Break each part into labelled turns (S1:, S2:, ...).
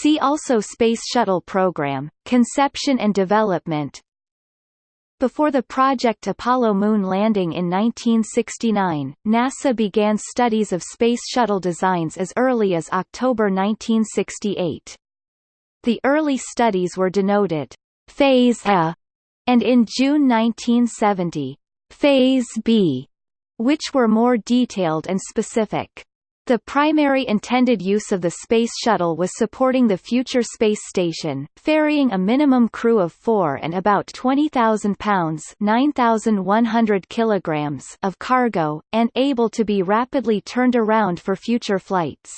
S1: See also Space Shuttle Program, Conception and Development Before the Project Apollo moon landing in 1969, NASA began studies of Space Shuttle designs as early as October 1968. The early studies were denoted Phase A, and in June 1970, Phase B, which were more detailed and specific. The primary intended use of the Space Shuttle was supporting the future space station, ferrying a minimum crew of four and about 20,000 pounds 9,100 kilograms of cargo, and able to be rapidly turned around for future flights.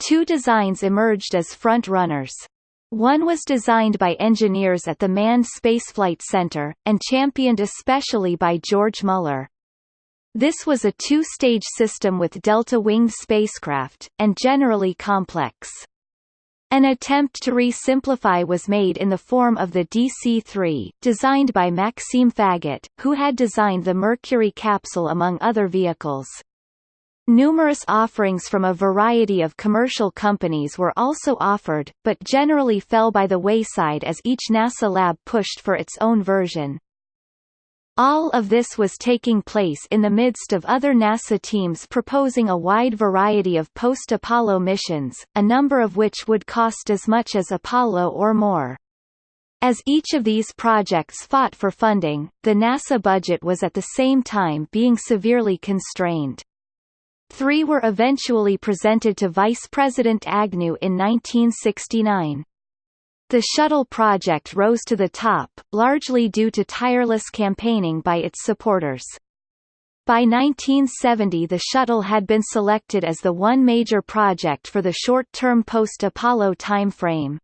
S1: Two designs emerged as front-runners. One was designed by engineers at the Manned Spaceflight Center, and championed especially by George Mueller. This was a two-stage system with delta-winged spacecraft, and generally complex. An attempt to re-simplify was made in the form of the DC-3, designed by Maxime Faget, who had designed the Mercury capsule among other vehicles. Numerous offerings from a variety of commercial companies were also offered, but generally fell by the wayside as each NASA lab pushed for its own version. All of this was taking place in the midst of other NASA teams proposing a wide variety of post-Apollo missions, a number of which would cost as much as Apollo or more. As each of these projects fought for funding, the NASA budget was at the same time being severely constrained. Three were eventually presented to Vice President Agnew in 1969. The shuttle project rose to the top, largely due to tireless campaigning by its supporters. By 1970 the shuttle had been selected as the one major project for the short-term post-Apollo timeframe.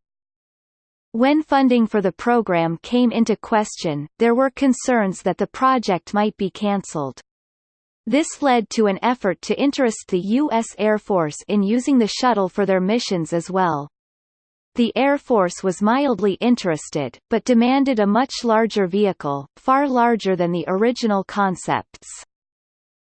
S1: When funding for the program came into question, there were concerns that the project might be cancelled. This led to an effort to interest the U.S. Air Force in using the shuttle for their missions as well. The Air Force was mildly interested, but demanded a much larger vehicle, far larger than the original concepts.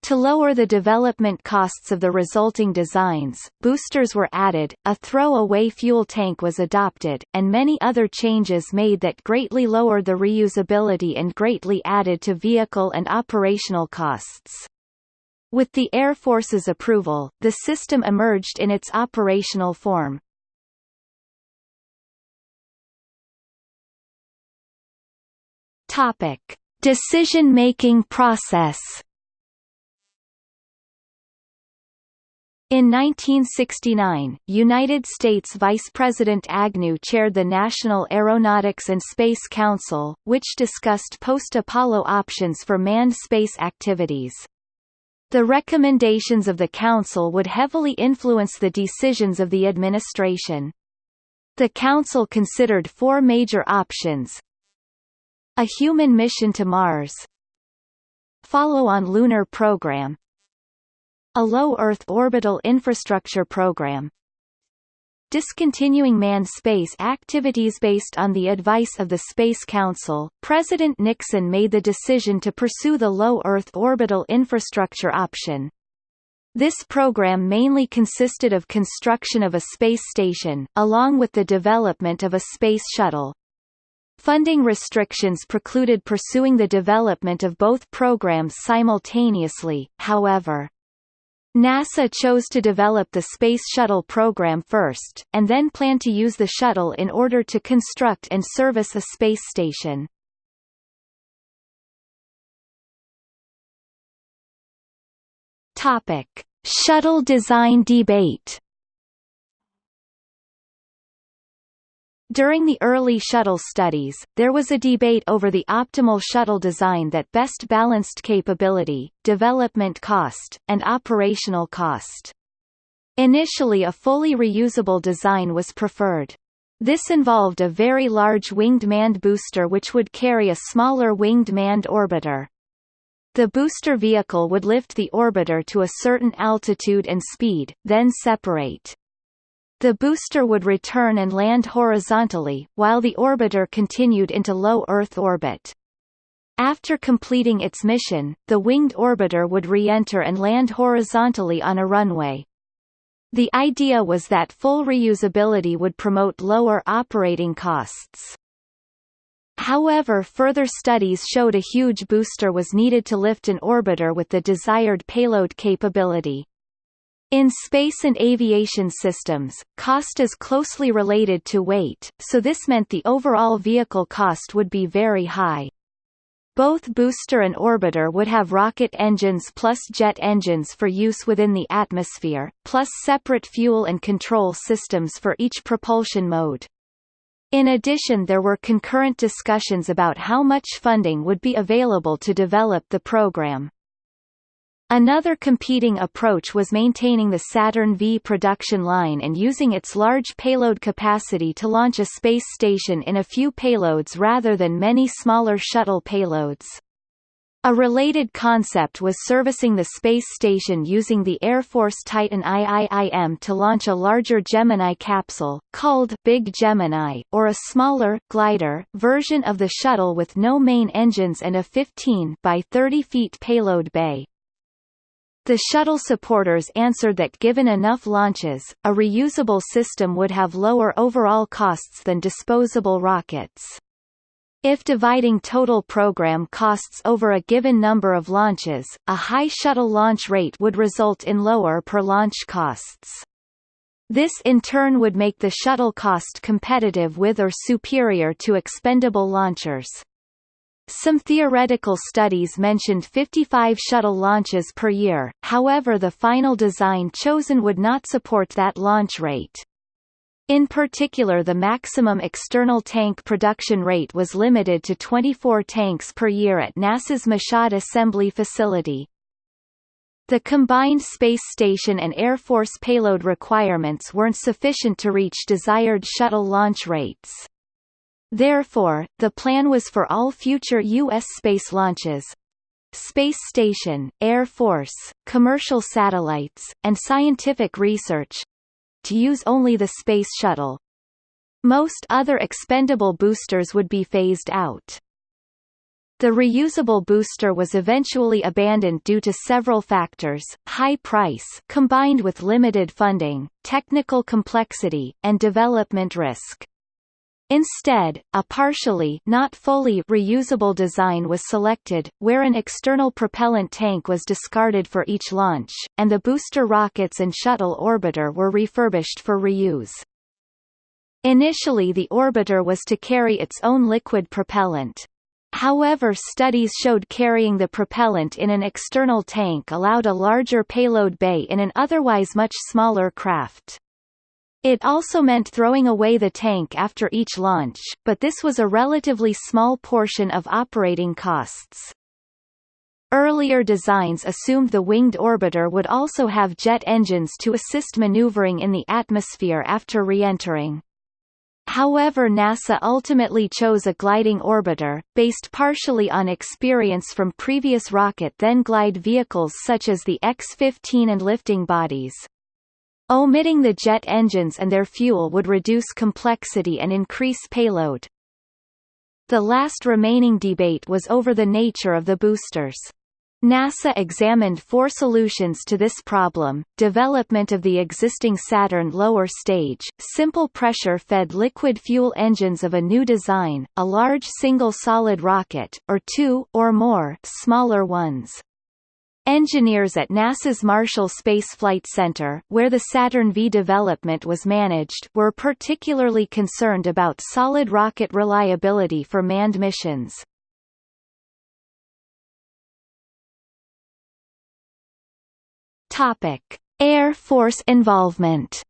S1: To lower the development costs of the resulting designs, boosters were added, a throw-away fuel tank was adopted, and many other changes made that greatly lowered the reusability and greatly added to vehicle and operational costs. With the Air Force's approval, the system emerged in its operational form. Topic: Decision-making process. In 1969, United States Vice President Agnew chaired the National Aeronautics and Space Council, which discussed post-Apollo options for manned space activities. The recommendations of the Council would heavily influence the decisions of the administration. The Council considered four major options, a human mission to Mars Follow-on lunar program A low Earth orbital infrastructure program Discontinuing manned space activities based on the advice of the Space Council, President Nixon made the decision to pursue the low Earth orbital infrastructure option. This program mainly consisted of construction of a space station, along with the development of a space shuttle. Funding restrictions precluded pursuing the development of both programs simultaneously, however. NASA chose to develop the Space Shuttle program first, and then planned to use the shuttle in order to construct and service a space station. Topic: Shuttle design debate During the early shuttle studies, there was a debate over the optimal shuttle design that best balanced capability, development cost, and operational cost. Initially a fully reusable design was preferred. This involved a very large winged manned booster which would carry a smaller winged manned orbiter. The booster vehicle would lift the orbiter to a certain altitude and speed, then separate. The booster would return and land horizontally, while the orbiter continued into low Earth orbit. After completing its mission, the winged orbiter would re-enter and land horizontally on a runway. The idea was that full reusability would promote lower operating costs. However further studies showed a huge booster was needed to lift an orbiter with the desired payload capability. In space and aviation systems, cost is closely related to weight, so this meant the overall vehicle cost would be very high. Both booster and orbiter would have rocket engines plus jet engines for use within the atmosphere, plus separate fuel and control systems for each propulsion mode. In addition there were concurrent discussions about how much funding would be available to develop the program. Another competing approach was maintaining the Saturn V production line and using its large payload capacity to launch a space station in a few payloads rather than many smaller shuttle payloads. A related concept was servicing the space station using the Air Force Titan IIIM to launch a larger Gemini capsule, called Big Gemini, or a smaller, glider, version of the shuttle with no main engines and a 15 by 30 feet payload bay. The shuttle supporters answered that given enough launches, a reusable system would have lower overall costs than disposable rockets. If dividing total program costs over a given number of launches, a high shuttle launch rate would result in lower per launch costs. This in turn would make the shuttle cost competitive with or superior to expendable launchers. Some theoretical studies mentioned 55 shuttle launches per year, however the final design chosen would not support that launch rate. In particular the maximum external tank production rate was limited to 24 tanks per year at NASA's Michoud Assembly Facility. The combined space station and Air Force payload requirements weren't sufficient to reach desired shuttle launch rates. Therefore, the plan was for all future U.S. space launches space station, Air Force, commercial satellites, and scientific research to use only the Space Shuttle. Most other expendable boosters would be phased out. The reusable booster was eventually abandoned due to several factors, high price combined with limited funding, technical complexity, and development risk. Instead, a partially not fully reusable design was selected, where an external propellant tank was discarded for each launch, and the booster rockets and shuttle orbiter were refurbished for reuse. Initially the orbiter was to carry its own liquid propellant. However studies showed carrying the propellant in an external tank allowed a larger payload bay in an otherwise much smaller craft. It also meant throwing away the tank after each launch, but this was a relatively small portion of operating costs. Earlier designs assumed the winged orbiter would also have jet engines to assist maneuvering in the atmosphere after re-entering. However NASA ultimately chose a gliding orbiter, based partially on experience from previous rocket then glide vehicles such as the X-15 and lifting bodies. Omitting the jet engines and their fuel would reduce complexity and increase payload. The last remaining debate was over the nature of the boosters. NASA examined four solutions to this problem, development of the existing Saturn lower stage, simple pressure-fed liquid fuel engines of a new design, a large single solid rocket, or two or more smaller ones. Engineers at NASA's Marshall Space Flight Center, where the Saturn V development was managed, were particularly concerned about solid rocket reliability for manned missions. Topic: Air Force involvement.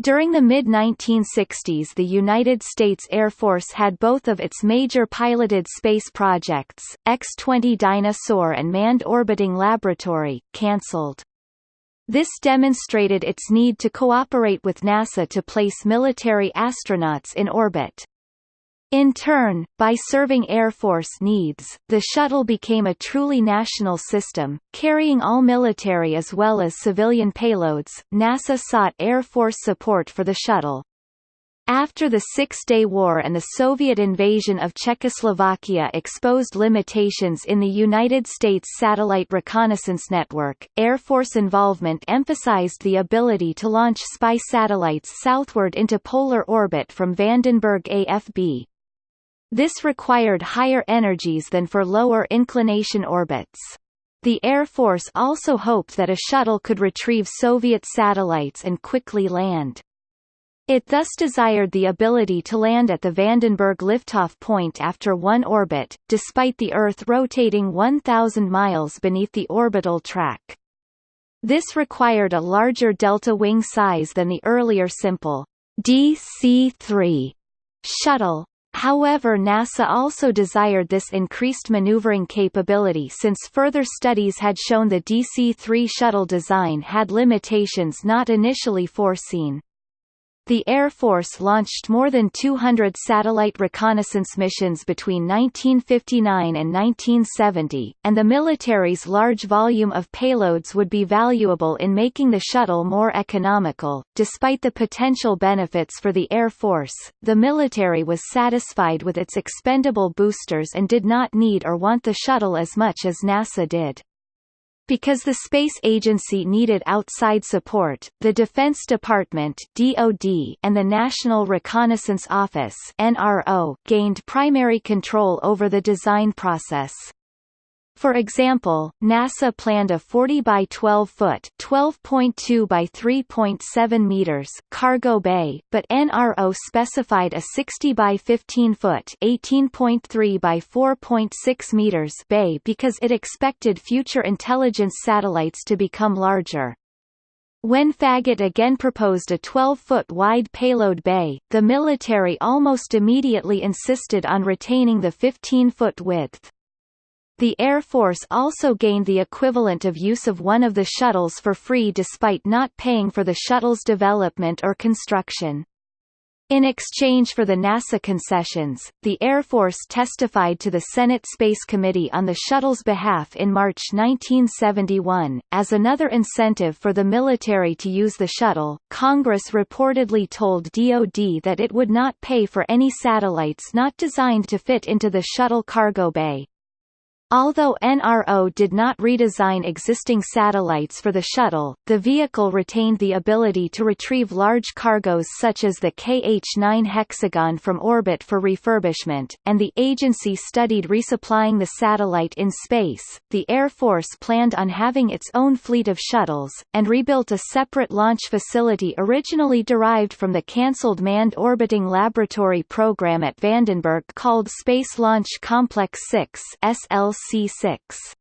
S1: During the mid-1960s the United States Air Force had both of its major piloted space projects, X-20 Dyna-Soar and Manned Orbiting Laboratory, cancelled. This demonstrated its need to cooperate with NASA to place military astronauts in orbit. In turn, by serving Air Force needs, the shuttle became a truly national system, carrying all military as well as civilian payloads. NASA sought Air Force support for the shuttle. After the Six-Day War and the Soviet invasion of Czechoslovakia exposed limitations in the United States satellite reconnaissance network, Air Force involvement emphasized the ability to launch spy satellites southward into polar orbit from Vandenberg AFB. This required higher energies than for lower inclination orbits. The Air Force also hoped that a shuttle could retrieve Soviet satellites and quickly land. It thus desired the ability to land at the Vandenberg liftoff point after one orbit, despite the Earth rotating 1,000 miles beneath the orbital track. This required a larger delta wing size than the earlier simple DC-3 shuttle. However NASA also desired this increased maneuvering capability since further studies had shown the DC-3 shuttle design had limitations not initially foreseen. The Air Force launched more than 200 satellite reconnaissance missions between 1959 and 1970, and the military's large volume of payloads would be valuable in making the shuttle more economical. Despite the potential benefits for the Air Force, the military was satisfied with its expendable boosters and did not need or want the shuttle as much as NASA did. Because the space agency needed outside support, the Defense Department (DoD) and the National Reconnaissance Office (NRO) gained primary control over the design process. For example, NASA planned a 40 by 12 foot (12.2 by 3.7 meters) cargo bay, but NRO specified a 60 by 15 foot (18.3 by 4.6 meters) bay because it expected future intelligence satellites to become larger. When Faget again proposed a 12-foot wide payload bay, the military almost immediately insisted on retaining the 15-foot width. The Air Force also gained the equivalent of use of one of the shuttles for free despite not paying for the shuttle's development or construction. In exchange for the NASA concessions, the Air Force testified to the Senate Space Committee on the shuttle's behalf in March 1971. As another incentive for the military to use the shuttle, Congress reportedly told DoD that it would not pay for any satellites not designed to fit into the shuttle cargo bay. Although NRO did not redesign existing satellites for the shuttle, the vehicle retained the ability to retrieve large cargoes such as the KH-9 Hexagon from orbit for refurbishment, and the agency studied resupplying the satellite in space. The Air Force planned on having its own fleet of shuttles, and rebuilt a separate launch facility originally derived from the cancelled Manned Orbiting Laboratory program at Vandenberg called Space Launch Complex 6 SLC C6.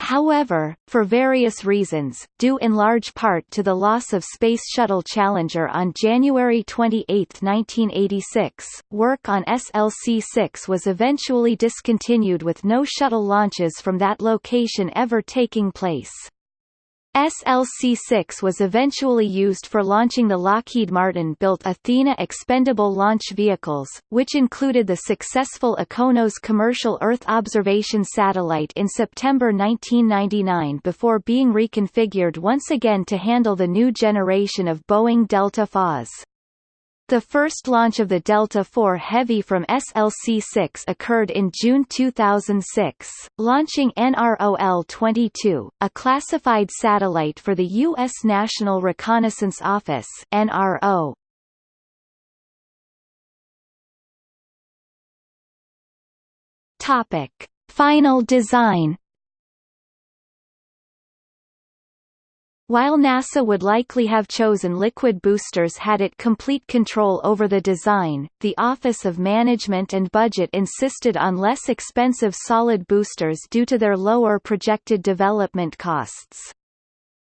S1: However, for various reasons, due in large part to the loss of Space Shuttle Challenger on January 28, 1986, work on SLC-6 was eventually discontinued with no shuttle launches from that location ever taking place. SLC-6 was eventually used for launching the Lockheed Martin-built Athena expendable launch vehicles, which included the successful IKONOS commercial Earth observation satellite in September 1999 before being reconfigured once again to handle the new generation of Boeing Delta IVs. The first launch of the Delta IV Heavy from SLC-6 occurred in June 2006, launching NROL-22, a classified satellite for the U.S. National Reconnaissance Office NRO. Topic. Final design While NASA would likely have chosen liquid boosters had it complete control over the design, the Office of Management and Budget insisted on less expensive solid boosters due to their lower projected development costs.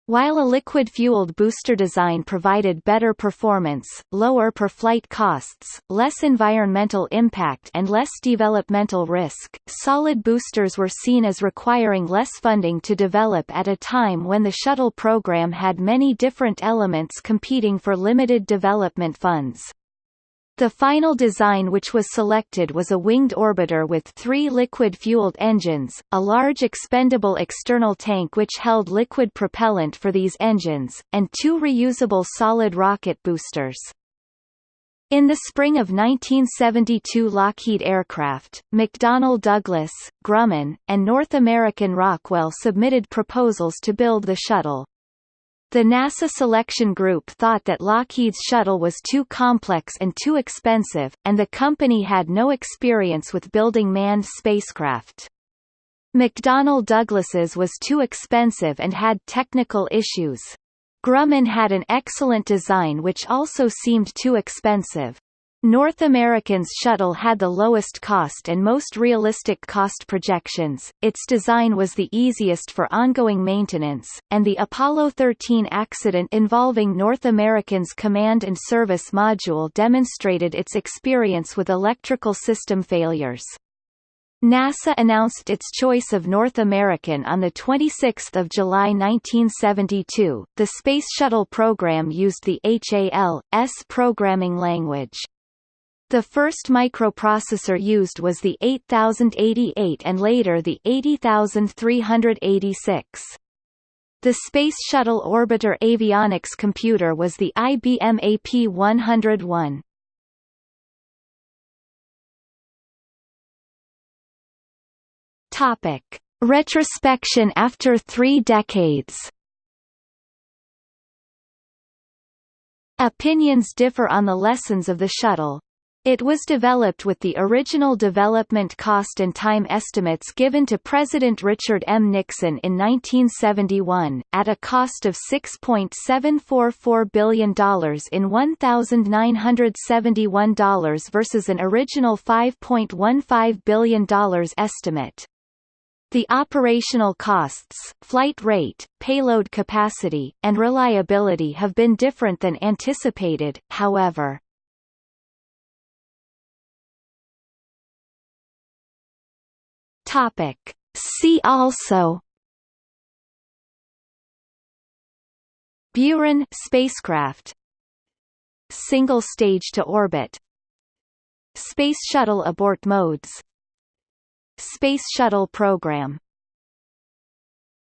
S1: While a liquid-fueled booster design provided better performance, lower per-flight costs, less environmental impact and less developmental risk, solid boosters were seen as requiring less funding to develop at a time when the shuttle program had many different elements competing for limited development funds. The final design which was selected was a winged orbiter with three liquid-fueled engines, a large expendable external tank which held liquid propellant for these engines, and two reusable solid rocket boosters. In the spring of 1972 Lockheed Aircraft, McDonnell Douglas, Grumman, and North American Rockwell submitted proposals to build the shuttle. The NASA selection group thought that Lockheed's shuttle was too complex and too expensive, and the company had no experience with building manned spacecraft. McDonnell Douglas's was too expensive and had technical issues. Grumman had an excellent design which also seemed too expensive. North American's shuttle had the lowest cost and most realistic cost projections, its design was the easiest for ongoing maintenance, and the Apollo 13 accident involving North American's Command and Service Module demonstrated its experience with electrical system failures. NASA announced its choice of North American on 26 July 1972. The Space Shuttle program used the HAL-S programming language. The first microprocessor used was the 8088 and later the 80386. The Space Shuttle Orbiter avionics computer was the IBM AP101. Topic: Retrospection after 3 decades. Opinions differ on the lessons of the shuttle. It was developed with the original development cost and time estimates given to President Richard M. Nixon in 1971, at a cost of $6.744 billion in $1,971 versus an original $5.15 billion estimate. The operational costs, flight rate, payload capacity, and reliability have been different than anticipated, however. Topic. See also. Buran spacecraft. Single stage to orbit. Space Shuttle abort modes. Space Shuttle program